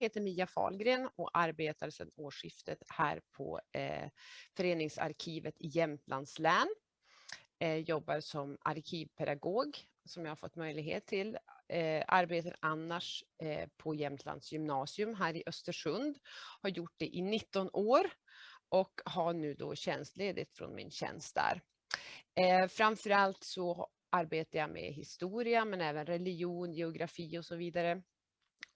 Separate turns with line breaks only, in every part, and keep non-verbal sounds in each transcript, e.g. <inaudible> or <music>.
heter Mia Falgren och arbetar sedan årsskiftet här på eh, Föreningsarkivet i Jämtlands län. Eh, jobbar som arkivpedagog som jag har fått möjlighet till. Eh, arbetar annars eh, på Jämtlands gymnasium här i Östersund. Har gjort det i 19 år och har nu då tjänstledigt från min tjänst där. Eh, framförallt så arbetar jag med historia men även religion, geografi och så vidare.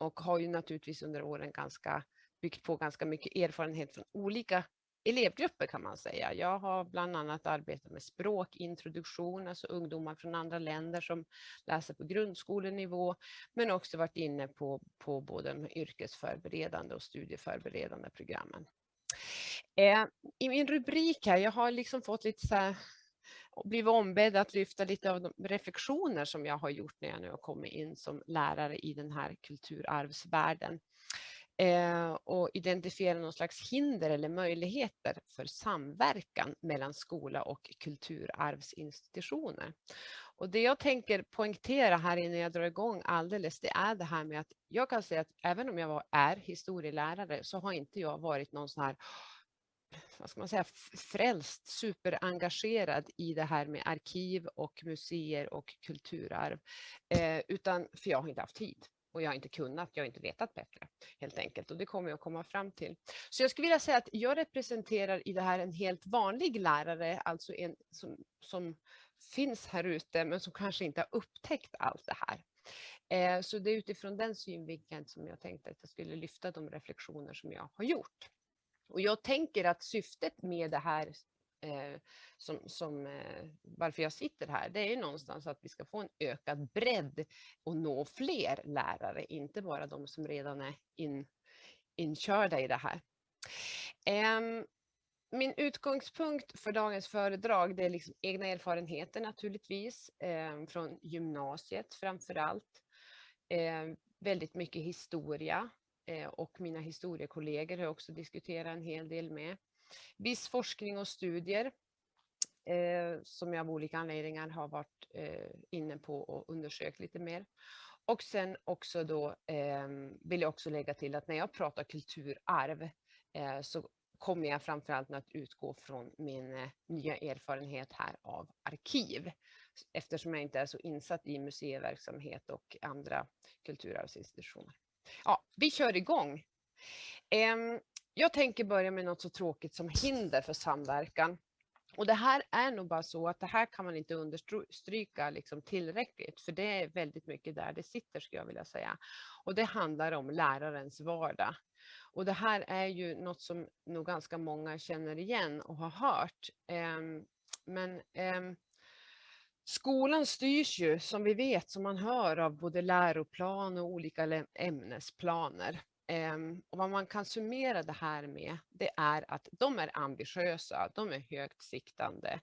Och har ju naturligtvis under åren ganska byggt på ganska mycket erfarenhet från olika elevgrupper kan man säga. Jag har bland annat arbetat med språkintroduktion, alltså ungdomar från andra länder som läser på grundskolenivå, men också varit inne på, på både de yrkesförberedande och studieförberedande programmen. Eh, I min rubrik här, jag har liksom fått lite så här, blivit ombedd att lyfta lite av de reflektioner som jag har gjort när jag nu har kommit in som lärare i den här kulturarvsvärlden. Eh, och identifiera någon slags hinder eller möjligheter för samverkan mellan skola och kulturarvsinstitutioner. Och det jag tänker poängtera här innan jag drar igång alldeles, det är det här med att jag kan säga att även om jag var, är historielärare så har inte jag varit någon sån här vad ska man säga, frälst, superengagerad i det här med arkiv och museer och kulturarv. Eh, utan, för jag har inte haft tid och jag har inte kunnat, jag har inte vetat bättre helt enkelt och det kommer jag att komma fram till. Så jag skulle vilja säga att jag representerar i det här en helt vanlig lärare, alltså en som, som finns här ute men som kanske inte har upptäckt allt det här. Eh, så det är utifrån den synvinkeln som jag tänkte att jag skulle lyfta de reflektioner som jag har gjort. Och jag tänker att syftet med det här eh, som, som eh, varför jag sitter här, det är ju någonstans att vi ska få en ökad bredd och nå fler lärare, inte bara de som redan är in, inkörda i det här. Eh, min utgångspunkt för dagens föredrag det är liksom egna erfarenheter naturligtvis ehm, från gymnasiet framför allt. Ehm, väldigt mycket historia Eh, och mina historiekollegor har också diskuterat en hel del med. Viss forskning och studier eh, som jag av olika anledningar har varit eh, inne på och undersökt lite mer. Och sen också då eh, vill jag också lägga till att när jag pratar kulturarv eh, så kommer jag framförallt att utgå från min eh, nya erfarenhet här av arkiv eftersom jag inte är så insatt i museiverksamhet och andra kulturarvsinstitutioner. Ja, vi kör igång. Jag tänker börja med något så tråkigt som hinder för samverkan. Och det här är nog bara så att det här kan man inte understryka liksom tillräckligt, för det är väldigt mycket där det sitter skulle jag vilja säga. Och det handlar om lärarens vardag. Och det här är ju något som nog ganska många känner igen och har hört. Men skolan styrs ju som vi vet, som man hör av både läroplan och olika ämnesplaner. Ehm, och vad man kan summera det här med, det är att de är ambitiösa, de är högt siktande.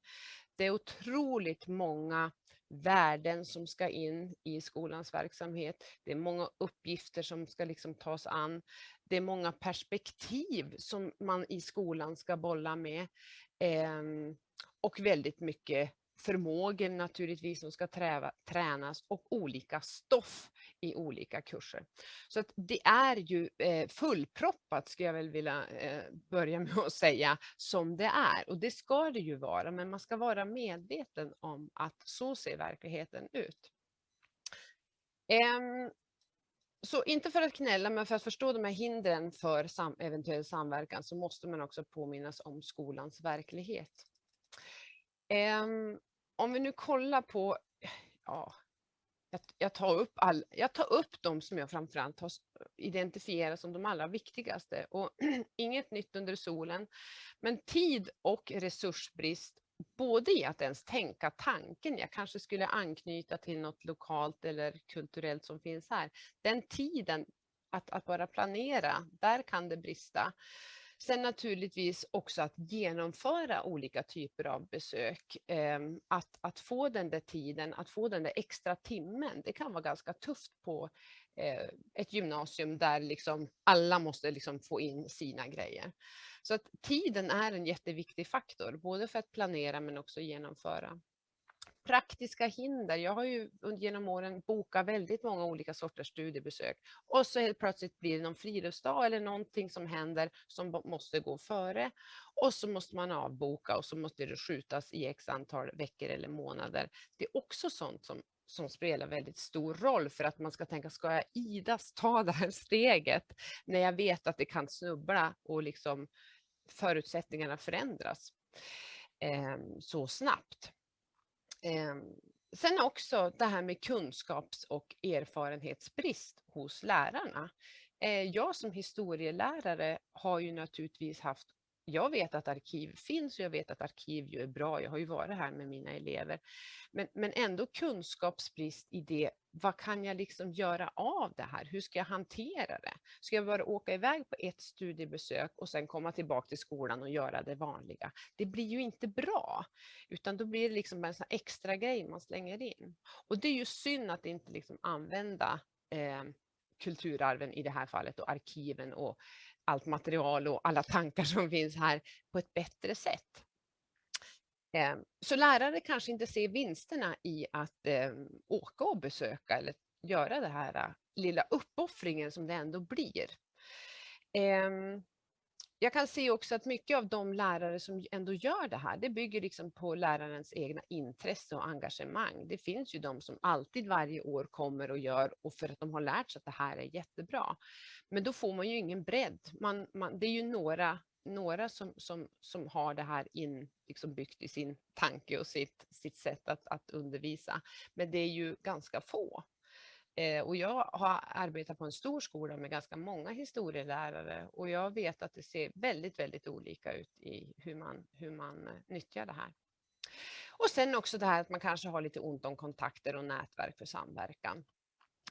Det är otroligt många värden som ska in i skolans verksamhet. Det är många uppgifter som ska liksom tas an. Det är många perspektiv som man i skolan ska bolla med. Ehm, och väldigt mycket förmågor naturligtvis som ska träva, tränas och olika stoff i olika kurser. Så att det är ju eh, fullproppat skulle jag väl vilja eh, börja <laughs> med att säga som det är och det ska det ju vara men man ska vara medveten om att så ser verkligheten ut. Eh, så inte för att knälla men för att förstå de här hindren för sam eventuell samverkan så måste man också påminnas om skolans verklighet. Um, om vi nu kollar på, ja, jag, jag, tar upp all, jag tar upp de som jag framförallt har identifierat som de allra viktigaste och <clears throat> inget nytt under solen. Men tid och resursbrist, både i att ens tänka tanken, jag kanske skulle anknyta till något lokalt eller kulturellt som finns här. Den tiden att, att bara planera, där kan det brista. Sen naturligtvis också att genomföra olika typer av besök. Ehm, att, att få den där tiden, att få den där extra timmen, det kan vara ganska tufft på eh, ett gymnasium där liksom alla måste liksom få in sina grejer. Så att tiden är en jätteviktig faktor, både för att planera men också genomföra. Praktiska hinder. Jag har ju genom åren bokat väldigt många olika sorters studiebesök och så helt plötsligt blir det någon friluftsdag eller någonting som händer som måste gå före och så måste man avboka och så måste det skjutas i x antal veckor eller månader. Det är också sånt som som spelar väldigt stor roll för att man ska tänka, ska jag idas ta <laughs> det här steget när jag vet att det kan snubbla och liksom förutsättningarna förändras eh, så snabbt. Ehm, sen också det här med kunskaps och erfarenhetsbrist hos lärarna. Eh, jag som historielärare har ju naturligtvis haft jag vet att arkiv finns och jag vet att arkiv ju är bra. Jag har ju varit här med mina elever. Men, men ändå kunskapsbrist i det. Vad kan jag liksom göra av det här? Hur ska jag hantera det? Ska jag bara åka iväg på ett studiebesök och sen komma tillbaka till skolan och göra det vanliga? Det blir ju inte bra, utan då blir det liksom en sån extra grej man slänger in. Och det är ju synd att inte liksom använda eh, kulturarven i det här fallet och arkiven och allt material och alla tankar som finns här på ett bättre sätt. Ehm, så lärare kanske inte ser vinsterna i att ehm, åka och besöka eller göra den här äh, lilla uppoffringen som det ändå blir. Ehm, jag kan se också att mycket av de lärare som ändå gör det här, det bygger liksom på lärarens egna intresse och engagemang. Det finns ju de som alltid varje år kommer och gör och för att de har lärt sig att det här är jättebra. Men då får man ju ingen bredd. Man, man, det är ju några, några som, som, som har det här in, liksom byggt i sin tanke och sitt, sitt sätt att, att undervisa. Men det är ju ganska få. Eh, och jag har arbetat på en stor skola med ganska många historielärare och jag vet att det ser väldigt, väldigt olika ut i hur man, hur man eh, nyttjar det här. Och sen också det här att man kanske har lite ont om kontakter och nätverk för samverkan.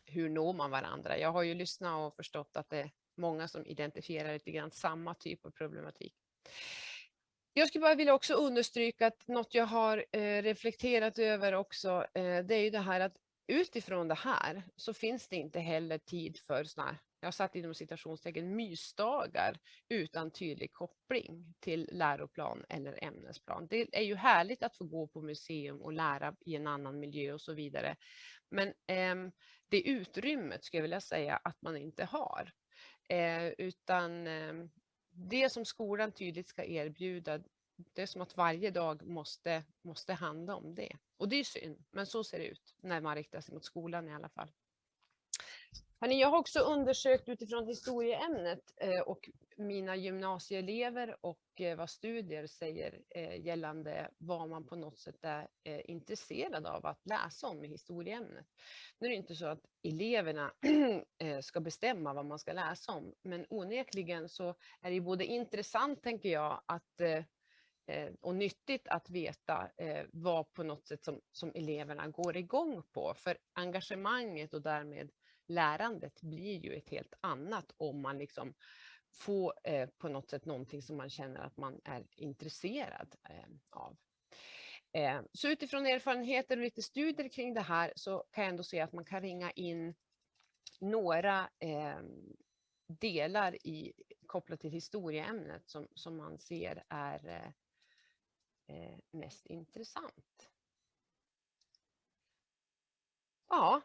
Hur når man varandra? Jag har ju lyssnat och förstått att det många som identifierar lite grann samma typ av problematik. Jag skulle bara vilja också understryka att något jag har eh, reflekterat över också, eh, det är ju det här att utifrån det här så finns det inte heller tid för såna jag satt inom citationstecken mysdagar utan tydlig koppling till läroplan eller ämnesplan. Det är ju härligt att få gå på museum och lära i en annan miljö och så vidare. Men eh, det utrymmet skulle jag vilja säga att man inte har. Eh, utan eh, det som skolan tydligt ska erbjuda, det är som att varje dag måste, måste handla om det. Och det är synd, men så ser det ut när man riktar sig mot skolan i alla fall. Hörrni, jag har också undersökt utifrån historieämnet eh, och mina gymnasieelever och eh, vad studier säger eh, gällande vad man på något sätt är eh, intresserad av att läsa om i historieämnet. Nu är det inte så att eleverna <clears throat> eh, ska bestämma vad man ska läsa om, men onekligen så är det både intressant, tänker jag, att Eh, eh och nyttigt att veta vad på något sätt som, som eleverna går igång på. För engagemanget och därmed lärandet blir ju ett helt annat om man liksom får eh, på något sätt någonting som man känner att man är intresserad eh, av. Eh, så utifrån erfarenheter och lite studier kring det här så kan jag ändå se att man kan ringa in några eh, delar i, kopplat till historieämnet som, som man ser är eh, mest intressant? Ja,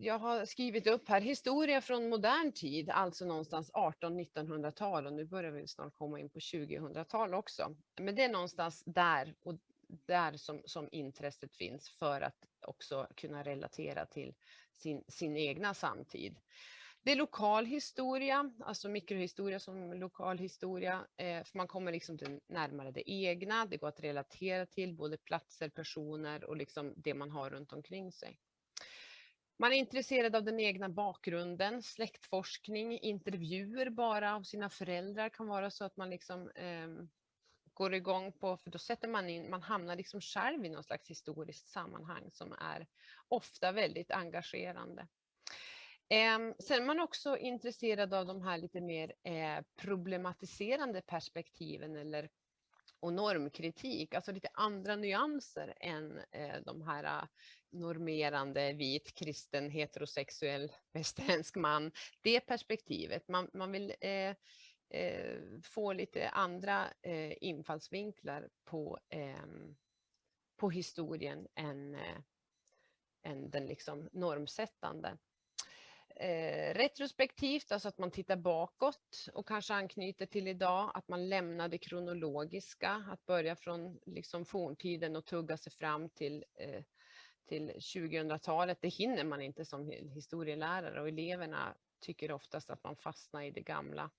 jag har skrivit upp här historia från modern tid, alltså någonstans 18-1900-tal och nu börjar vi snart komma in på 2000-tal också. Men det är någonstans där och där som, som intresset finns för att också kunna relatera till sin, sin egna samtid. Det är lokal historia, alltså mikrohistoria som lokal historia, eh, för man kommer liksom till närmare det egna, det går att relatera till både platser, personer och liksom det man har runt omkring sig. Man är intresserad av den egna bakgrunden, släktforskning, intervjuer bara av sina föräldrar kan vara så att man liksom eh, går igång på, för då sätter man in, man hamnar liksom själv i någon slags historiskt sammanhang som är ofta väldigt engagerande. Ehm, sen är man också intresserad av de här lite mer eh, problematiserande perspektiven eller och normkritik, alltså lite andra nyanser än eh, de här normerande vit, kristen, heterosexuell, <laughs> västerländsk man. Det perspektivet, man, man vill eh, eh, få lite andra eh, infallsvinklar på ehm, på historien än, eh, än den liksom normsättande. Eh, retrospektivt, alltså att man tittar bakåt och kanske anknyter till idag, att man lämnar det kronologiska, att börja från liksom forntiden och tugga sig fram till, eh, till 2000-talet. Det hinner man inte som historielärare och eleverna tycker oftast att man fastnar i det gamla.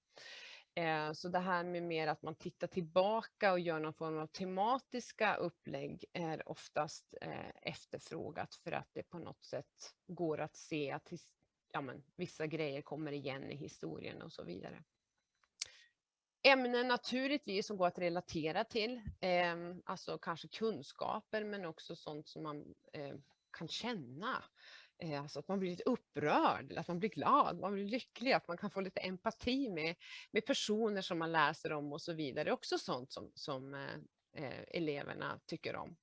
Eh, så det här med mer att man tittar tillbaka och gör någon form av tematiska upplägg är oftast eh, efterfrågat för att det på något sätt går att se att ja, men, vissa grejer kommer igen i historien och så vidare. Ämnen naturligtvis som går att relatera till, eh, alltså kanske kunskaper men också sånt som man eh, kan känna. Eh, alltså att man blir lite upprörd, att man blir glad, man blir lycklig, att man kan få lite empati med, med personer som man läser om och så vidare. Det är också sånt som, som eh, eh eleverna tycker om.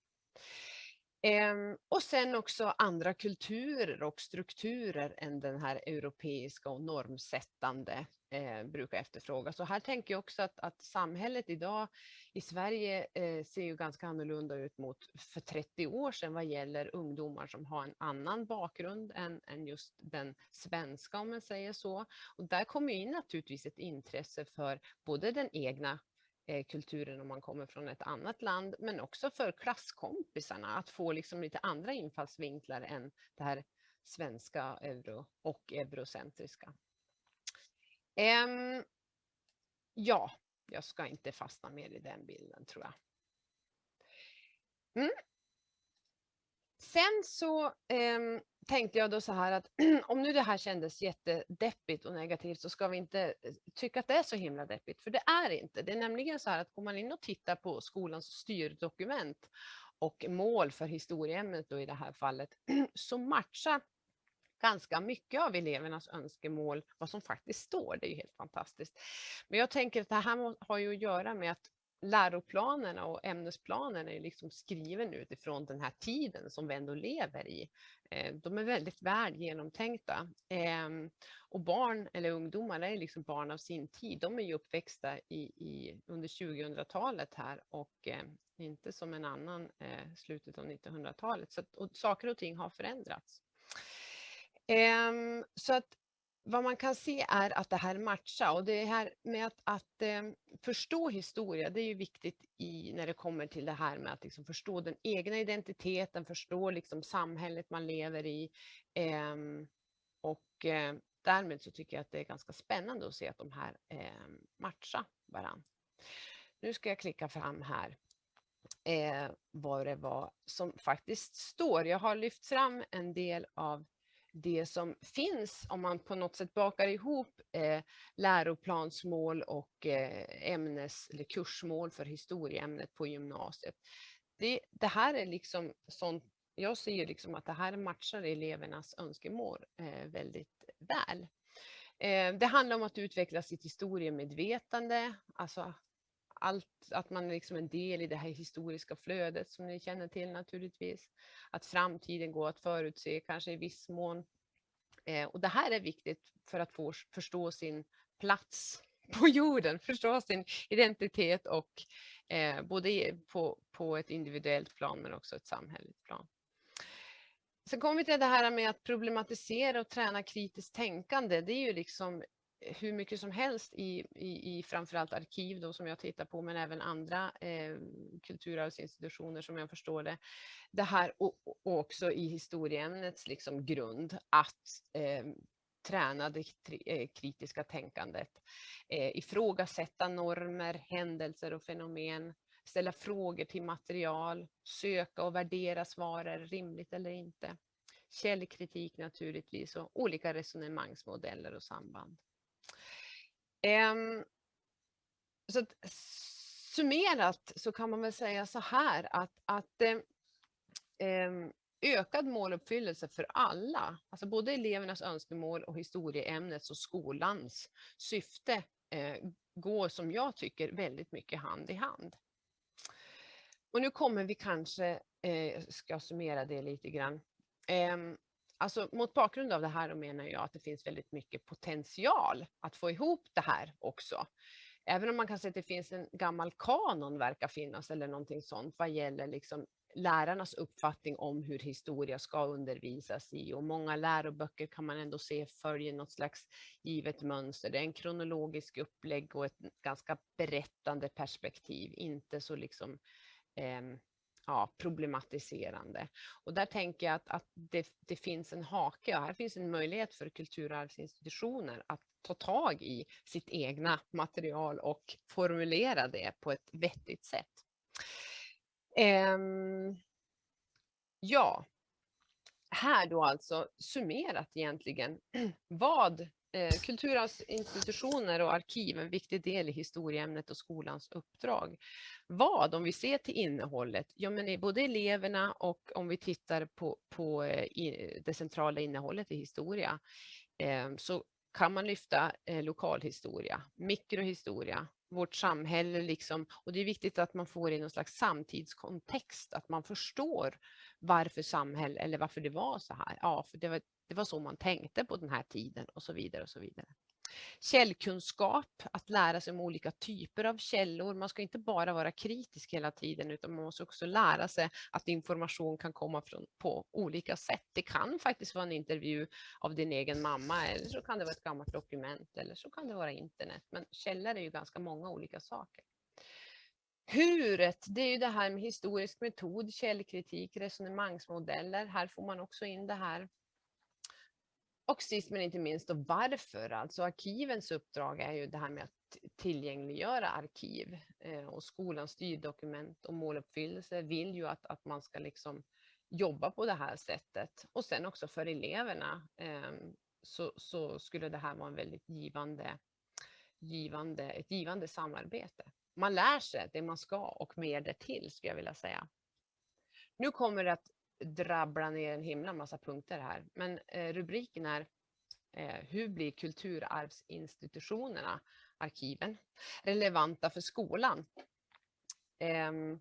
Ehm, och sen också andra kulturer och strukturer än den här europeiska och normsättande eh, brukar efterfrågas. Så här tänker jag också att, att samhället idag i Sverige eh, ser ju ganska annorlunda ut mot för 30 år sedan vad gäller ungdomar som har en annan bakgrund än, än just den svenska om man säger så. Och där kommer in naturligtvis ett intresse för både den egna Eh, kulturen om man kommer från ett annat land, men också för klasskompisarna att få liksom lite andra infallsvinklar än det här svenska euro och eurocentriska. Um, ja, jag ska inte fastna mer i den bilden tror jag. Mm. Sen så eh, tänkte jag då så här att <clears throat> om nu det här kändes jättedeppigt och negativt så ska vi inte eh, tycka att det är så himla deppigt, för det är inte. Det är nämligen så här att går man in och tittar på skolans styrdokument och mål för historieämnet då i det här fallet <clears throat> så matchar ganska mycket av elevernas önskemål vad som faktiskt står. Det är ju helt fantastiskt. Men jag tänker att det här har ju att göra med att läroplanerna och ämnesplanerna är liksom skriven utifrån den här tiden som vi ändå lever i. Eh, de är väldigt väl genomtänkta. Ehm, och barn eller ungdomar är liksom barn av sin tid. De är ju uppväxta i, i under 2000-talet här och eh, inte som en annan eh, slutet av 1900-talet. Så att, och saker och ting har förändrats. Ehm, så att vad man kan se är att det här matchar och det här med att, att eh, förstå historia, det är ju viktigt i, när det kommer till det här med att liksom förstå den egna identiteten, förstå liksom samhället man lever i. Eh, och eh, därmed så tycker jag att det är ganska spännande att se att de här eh, matchar varandra. Nu ska jag klicka fram här eh, vad det var som faktiskt står. Jag har lyft fram en del av det som finns om man på något sätt bakar ihop eh, läroplansmål och eh, ämnes eller kursmål för historieämnet på gymnasiet. Det, det här är liksom sånt, jag ser liksom att det här matchar elevernas önskemål eh, väldigt väl. Eh, det handlar om att utveckla sitt historiemedvetande, alltså allt, att man är liksom en del i det här historiska flödet som ni känner till naturligtvis. Att framtiden går att förutse, kanske i viss mån. Eh, och det här är viktigt för att få förstå sin plats <laughs> på jorden, förstå sin identitet och eh, både på, på ett individuellt plan men också ett samhälleligt plan. Sen kommer vi till det här med att problematisera och träna kritiskt tänkande. Det är ju liksom hur mycket som helst i, i, i framförallt arkiv då, som jag tittar på, men även andra eh, kulturarvsinstitutioner som jag förstår det. Det här och, och också i historieämnets liksom grund att eh, träna det eh, kritiska tänkandet, eh, ifrågasätta normer, händelser och fenomen, ställa frågor till material, söka och värdera svar, är rimligt eller inte? Källkritik naturligtvis och olika resonemangsmodeller och samband. Ehm, så att, summerat så kan man väl säga så här att, att ehm, ehm, ökad måluppfyllelse för alla, alltså både elevernas önskemål och historieämnets och skolans syfte eh, går som jag tycker väldigt mycket hand i hand. Och nu kommer vi kanske, eh, ska summera det lite grann. Alltså mot bakgrund av det här menar jag att det finns väldigt mycket potential att få ihop det här också. även om man kan säga att det finns en gammal kanon verkar finnas eller någonting sånt vad gäller liksom lärarnas uppfattning om hur historia ska undervisas i och många läroböcker kan man ändå se följer något slags givet mönster. Det är en kronologisk upplägg och ett ganska berättande perspektiv, inte så liksom eh, ja, problematiserande. Och där tänker jag att, att det, det, finns en hake och här finns en möjlighet för kulturarvsinstitutioner att ta tag i sitt egna material och formulera det på ett vettigt sätt. Um, ja, här då alltså summerat egentligen <clears throat> vad Eh, kulturarvsinstitutioner och arkiv en viktig del i historieämnet och skolans uppdrag. Vad, om vi ser till innehållet, ja men både eleverna och om vi tittar på, på eh, det centrala innehållet i historia, eh, så kan man lyfta lokalhistoria, mikrohistoria, vårt samhälle liksom. Och det är viktigt att man får in någon slags samtidskontext, att man förstår varför samhälle eller varför det var så här. Ja, för det var, det var så man tänkte på den här tiden och så vidare och så vidare. Källkunskap, att lära sig om olika typer av källor. Man ska inte bara vara kritisk hela tiden utan man måste också lära sig att information kan komma från, på olika sätt. Det kan faktiskt vara en intervju av din egen mamma eller så kan det vara ett gammalt dokument eller så kan det vara internet. Men källor är ju ganska många olika saker. Huret, det är ju det här med historisk metod, källkritik, resonemangsmodeller. Här får man också in det här och sist men inte minst då varför, alltså arkivens uppdrag är ju det här med att tillgängliggöra arkiv eh, och skolans styrdokument och måluppfyllelse vill ju att, att man ska liksom jobba på det här sättet. Och sen också för eleverna eh, så, så, skulle det här vara en väldigt givande, givande, ett givande samarbete. Man lär sig det man ska och mer därtill skulle jag vilja säga. Nu kommer det att drabbla ner en himla massa punkter här. Men eh, rubriken är eh, Hur blir kulturarvsinstitutionerna, arkiven, relevanta för skolan? Ehm.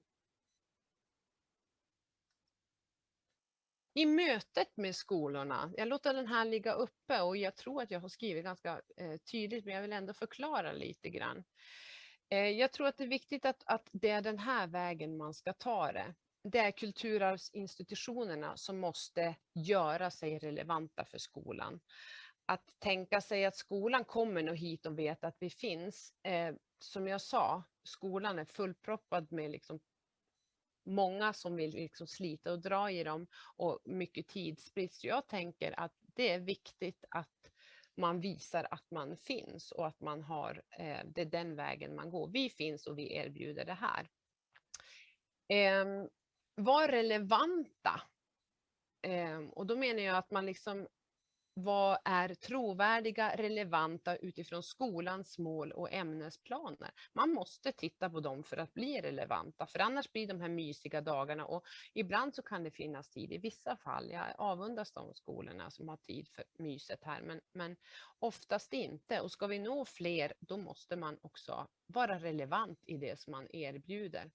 I mötet med skolorna, jag låter den här ligga uppe och jag tror att jag har skrivit ganska eh, tydligt men jag vill ändå förklara lite grann. Jag tror att det är viktigt att, att det är den här vägen man ska ta det det är kulturarvsinstitutionerna som måste göra sig relevanta för skolan. Att tänka sig att skolan kommer nog hit och vet att vi finns. Eh, som jag sa, skolan är fullproppad med liksom många som vill liksom slita och dra i dem och mycket tidsbrist. Jag tänker att det är viktigt att man visar att man finns och att man har, eh, det är den vägen man går. Vi finns och vi erbjuder det här. Eh, var relevanta. Ehm, och då menar jag att man liksom vad är trovärdiga, relevanta utifrån skolans mål och ämnesplaner. Man måste titta på dem för att bli relevanta, för annars blir de här mysiga dagarna och ibland så kan det finnas tid i vissa fall. Jag avundas de skolorna som har tid för myset här, men, men oftast inte. Och ska vi nå fler, då måste man också vara relevant i det som man erbjuder.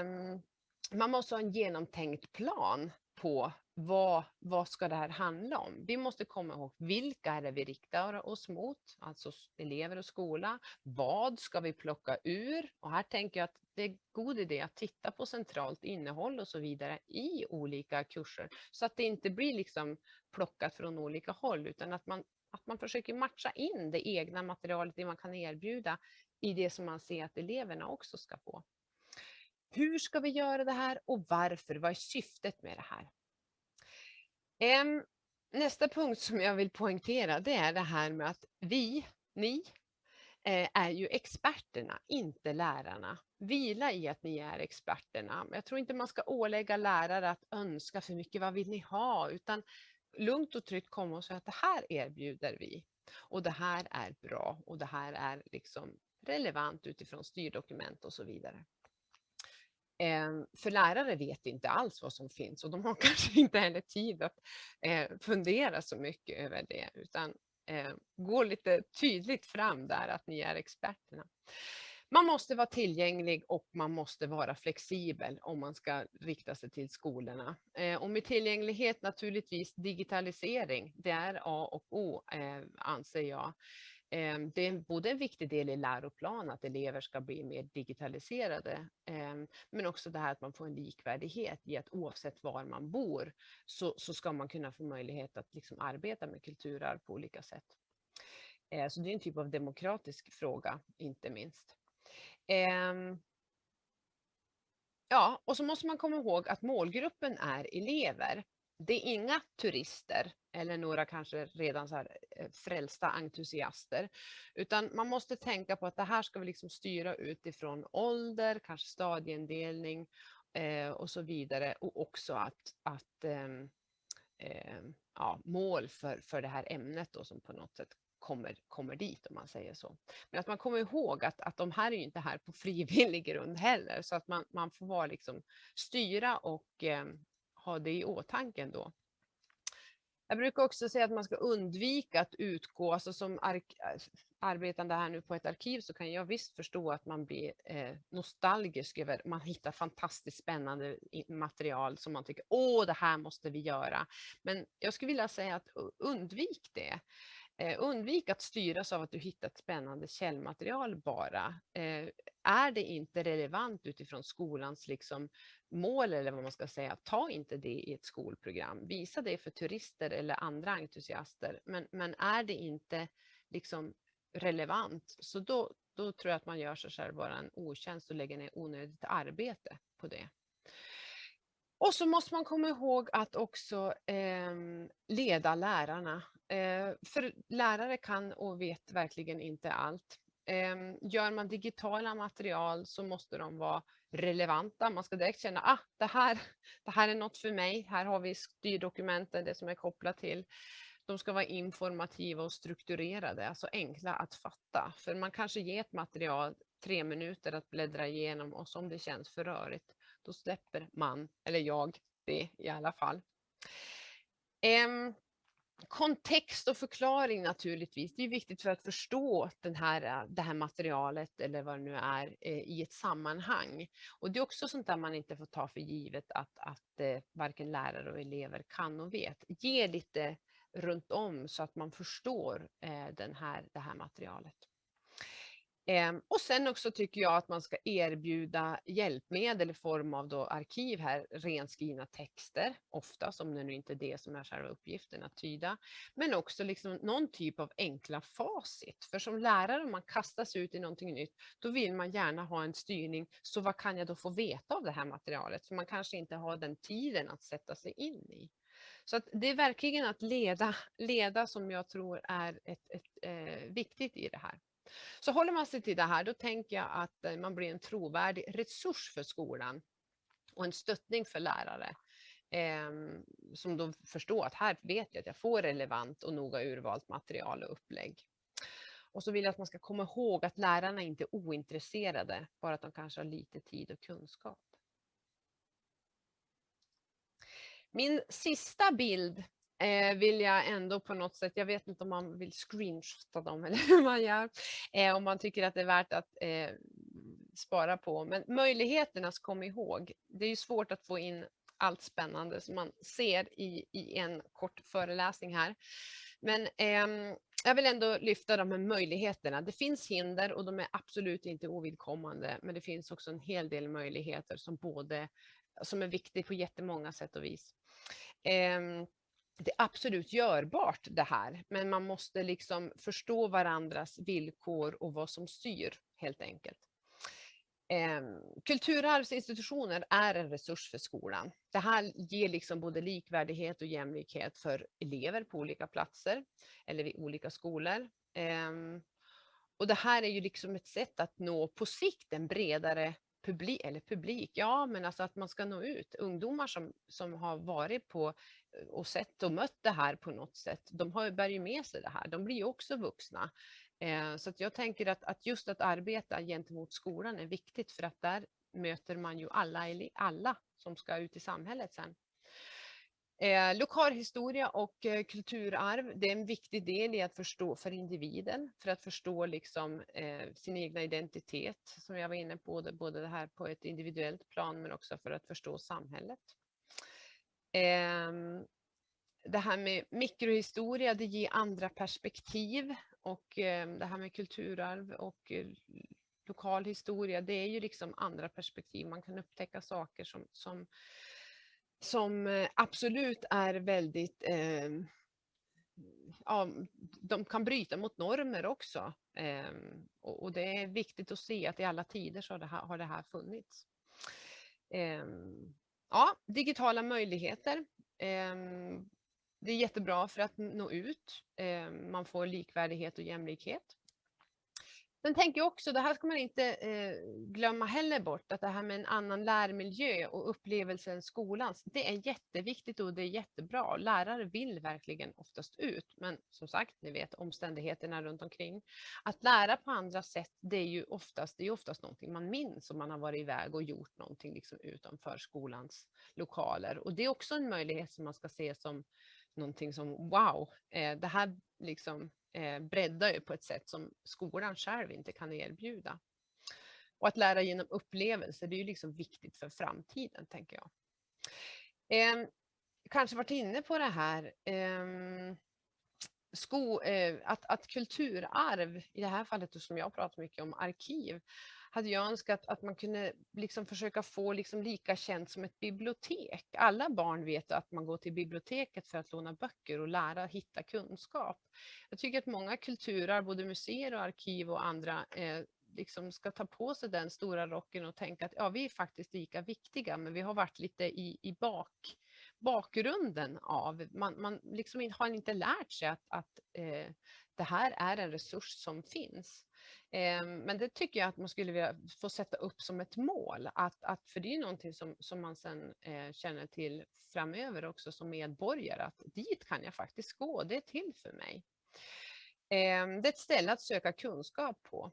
Um, man måste ha en genomtänkt plan på vad, vad ska det här handla om? Vi måste komma ihåg vilka är det vi riktar oss mot, alltså elever och skola. Vad ska vi plocka ur? Och här tänker jag att det är god idé att titta på centralt innehåll och så vidare i olika kurser så att det inte blir liksom plockat från olika håll utan att man, att man försöker matcha in det egna materialet, det man kan erbjuda i det som man ser att eleverna också ska få. Hur ska vi göra det här och varför? Vad är syftet med det här? Nästa punkt som jag vill poängtera det är det här med att vi, ni, eh, är ju experterna, inte lärarna. Vila i att ni är experterna. Jag tror inte man ska ålägga lärare att önska för mycket, vad vill ni ha? Utan lugnt och tryggt komma och säga att det här erbjuder vi. Och det här är bra och det här är liksom relevant utifrån styrdokument och så vidare. Ehm, för lärare vet inte alls vad som finns och de har <laughs> kanske inte heller tid att eh, fundera så mycket över det utan ehm, gå lite tydligt fram där att ni är experterna. Man måste vara tillgänglig och man måste vara flexibel om man ska rikta sig till skolorna. Eh, och med tillgänglighet naturligtvis digitalisering, det är A och O eh, anser jag. Ehm, det är både en viktig del i läroplan att elever ska bli mer digitaliserade, ehm, men också det här att man får en likvärdighet i att oavsett var man bor så, så ska man kunna få möjlighet att liksom arbeta med kulturarv på olika sätt. Ehm, så det är en typ av demokratisk fråga, inte minst. Ja, och så måste man komma ihåg att målgruppen är elever. Det är inga turister eller några kanske redan så här eh, frälsta entusiaster, utan man måste tänka på att det här ska vi liksom styra utifrån ålder, kanske stadieindelning eh, och så vidare och också att, att eh, eh, ja, mål för, för det här ämnet då, som på något sätt kommer, kommer dit om man säger så. Men att man kommer ihåg att, att de här är inte här på frivillig grund heller så att man, man får vara liksom styra och eh, ha det i åtanke då. Jag brukar också säga att man ska undvika att utgå, alltså som arbetande här nu på ett arkiv så kan jag visst förstå att man blir eh, nostalgisk över, man hittar fantastiskt spännande material som man tycker, åh det här måste vi göra. Men jag skulle vilja säga att undvik det. Eh, undvik att styras av att du hittat spännande källmaterial bara. Eh, är det inte relevant utifrån skolans liksom, mål eller vad man ska säga, ta inte det i ett skolprogram. Visa det för turister eller andra entusiaster. Men, men är det inte liksom relevant, så då, då tror jag att man gör sig själv bara en otjänst och lägger ner onödigt arbete på det. Och så måste man komma ihåg att också eh, leda lärarna. Eh, för lärare kan och vet verkligen inte allt. Ehm, gör man digitala material så måste de vara relevanta. Man ska direkt känna att ah, det, här, det här är något för mig. Här har vi styrdokumenten, det som är kopplat till. De ska vara informativa och strukturerade, alltså enkla att fatta. För man kanske ger ett material tre minuter att bläddra igenom och om det känns för rörigt, då släpper man, eller jag, det i alla fall. Ehm, Kontext och förklaring naturligtvis. Det är viktigt för att förstå den här, eh, det här materialet eller vad det nu är eh, i ett sammanhang. Och det är också sånt där man inte får ta för givet att, att eh, varken lärare och elever kan och vet. Ge lite runt om så att man förstår den här, det här materialet. Ehm, och sen också tycker jag att man ska erbjuda hjälpmedel i form av då arkiv här, renskrivna texter, ofta som det nu inte är det som är själva uppgiften att tyda, men också liksom någon typ av enkla facit. För som lärare, om man kastas ut i någonting nytt, då vill man gärna ha en styrning. Så vad kan jag då få veta av det här materialet? För man kanske inte har den tiden att sätta sig in i. Så att det är verkligen att leda, leda som jag tror är ett, ett eh, viktigt i det här. Så håller man sig till det här, då tänker jag att eh, man blir en trovärdig resurs för skolan och en stöttning för lärare. Eh, som då förstår att här vet jag att jag får relevant och noga urvalt material och upplägg. Och så vill jag att man ska komma ihåg att lärarna inte är ointresserade, bara att de kanske har lite tid och kunskap. Min sista bild eh, vill jag ändå på något sätt, jag vet inte om man vill screenshotta dem <laughs> eller hur man gör, eh, om man tycker att det är värt att eh, spara på. Men möjligheterna kom ihåg. Det är ju svårt att få in allt spännande som man ser i, i en kort föreläsning här. Men eh, jag vill ändå lyfta de här möjligheterna. Det finns hinder och de är absolut inte ovidkommande, men det finns också en hel del möjligheter som både som är viktig på jättemånga sätt och vis. Eh, det är absolut görbart det här, men man måste liksom förstå varandras villkor och vad som styr helt enkelt. Ehm, kulturarvsinstitutioner är en resurs för skolan. Det här ger liksom både likvärdighet och jämlikhet för elever på olika platser eller vid olika skolor. Ehm, och det här är ju liksom ett sätt att nå på sikt en bredare publik, eller publik, ja men alltså att man ska nå ut. Ungdomar som, som har varit på och sett och mött det här på något sätt, de har, bär ju med sig det här, de blir ju också vuxna. Eh, så att jag tänker att, att just att arbeta gentemot skolan är viktigt för att där möter man ju alla, alla som ska ut i samhället sen. Eh, lokalhistoria och eh, kulturarv, det är en viktig del i att förstå för individen, för att förstå liksom, eh, sin egna identitet, som jag var inne på, både, både det här på ett individuellt plan, men också för att förstå samhället. Eh, det här med mikrohistoria, det ger andra perspektiv och eh, det här med kulturarv och eh, lokal historia, det är ju liksom andra perspektiv. Man kan upptäcka saker som, som, som eh, absolut är väldigt eh, ja, de kan bryta mot normer också. Eh, och, och, det är viktigt att se att i alla tider så har det här, har det här funnits. Eh, ja, digitala möjligheter. Eh, det är jättebra för att nå ut. Ehm, man får likvärdighet och jämlikhet. Sen tänker jag också, det här ska man inte eh, glömma heller bort, att det här med en annan lärmiljö och upplevelsen skolans, det är jätteviktigt och det är jättebra. Lärare vill verkligen oftast ut, men som sagt, ni vet omständigheterna runt omkring. Att lära på andra sätt, det är ju oftast, det är oftast någonting man minns om man har varit iväg och gjort någonting liksom utanför skolans lokaler. Och det är också en möjlighet som man ska se som någonting som wow, eh, det här liksom eh, breddar ju på ett sätt som skolan själv inte kan erbjuda. Och att lära genom upplevelser, det är ju liksom viktigt för framtiden, tänker jag. Eh, kanske varit inne på det här, eh, sko, eh, att, att kulturarv, i det här fallet som jag pratar mycket om, arkiv, hade jag önskat att man kunde liksom försöka få liksom lika känt som ett bibliotek. Alla barn vet att man går till biblioteket för att låna böcker och lära hitta kunskap. Jag tycker att många kulturer, både museer och arkiv och andra, eh, liksom ska ta på sig den stora rocken och tänka att ja, vi är faktiskt lika viktiga, men vi har varit lite i, i bak, bakgrunden av, man, man liksom har inte lärt sig att, att eh, det här är en resurs som finns. Eh, men det tycker jag att man skulle vilja få sätta upp som ett mål. Att, att, för det är någonting som, som man sen eh, känner till framöver också som medborgare. Att dit kan jag faktiskt gå, det är till för mig. Eh, det är ett ställe att söka kunskap på.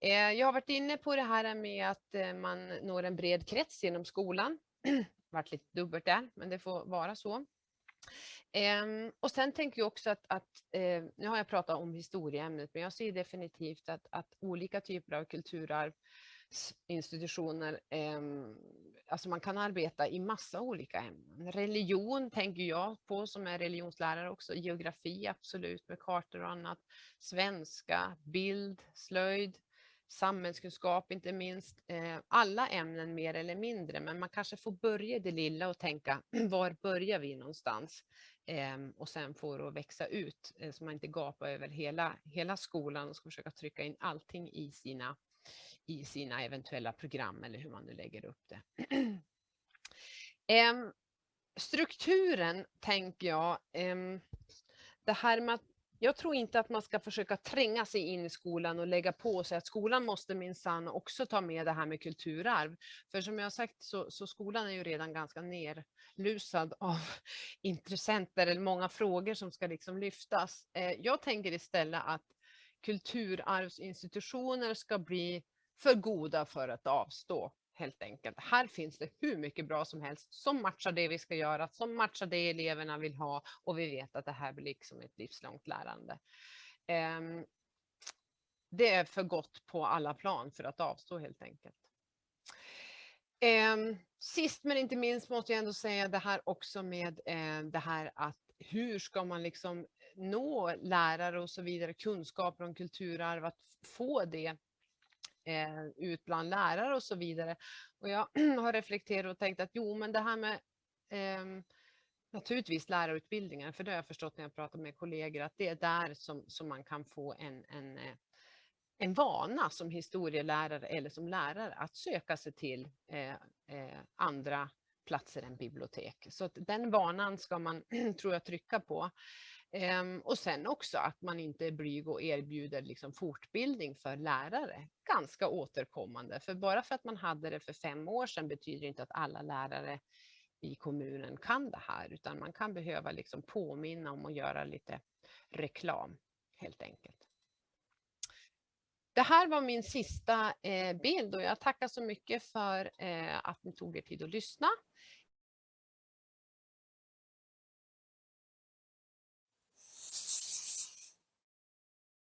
Eh, jag har varit inne på det här med att eh, man når en bred krets genom skolan varit lite dubbelt där, men det får vara så. Ehm, och sen tänker jag också att, att eh, nu har jag pratat om historieämnet, men jag ser definitivt att, att olika typer av kulturarvsinstitutioner, ehm, alltså man kan arbeta i massa olika ämnen. Religion tänker jag på som är religionslärare också, geografi absolut med kartor och annat, svenska, bild, slöjd, samhällskunskap inte minst, eh, alla ämnen mer eller mindre, men man kanske får börja det lilla och tänka <clears throat> var börjar vi någonstans? Ehm, och sen får det växa ut eh, så man inte gapar över hela, hela skolan och ska försöka trycka in allting i sina, i sina eventuella program eller hur man nu lägger upp det. <clears throat> Ehm, strukturen tänker jag, ehm, det här med att jag tror inte att man ska försöka tränga sig in i skolan och lägga på sig att skolan måste minsann också ta med det här med kulturarv. För som jag har sagt så, så skolan är ju redan ganska nerlusad av <laughs> intressenter eller många frågor som ska liksom lyftas. Eh, jag tänker istället att kulturarvsinstitutioner ska bli för goda för att avstå helt enkelt. Här finns det hur mycket bra som helst som matchar det vi ska göra, som matchar det eleverna vill ha och vi vet att det här blir liksom ett livslångt lärande. Ehm, det är för gott på alla plan för att avstå helt enkelt. Ehm, sist men inte minst måste jag ändå säga det här också med eh, det här att hur ska man liksom nå lärare och så vidare kunskaper om kulturarv, att få det Eh, ut bland lärare och så vidare. Och jag <clears throat> har reflekterat och tänkt att jo, men det här med eh, naturligtvis lärarutbildningen, för det har jag förstått när jag pratar med kollegor, att det är där som, som man kan få en, en, eh, en vana som historielärare eller som lärare att söka sig till eh, eh, andra platser än bibliotek. Så den vanan ska man, <clears throat> tror jag, trycka på. Ehm, och sen också att man inte är blyg och erbjuder liksom fortbildning för lärare. Ganska återkommande, för bara för att man hade det för fem år sedan betyder inte att alla lärare i kommunen kan det här, utan man kan behöva liksom påminna om att göra lite reklam helt enkelt. Det här var min sista eh, bild och jag tackar så mycket för eh, att ni tog er tid att lyssna.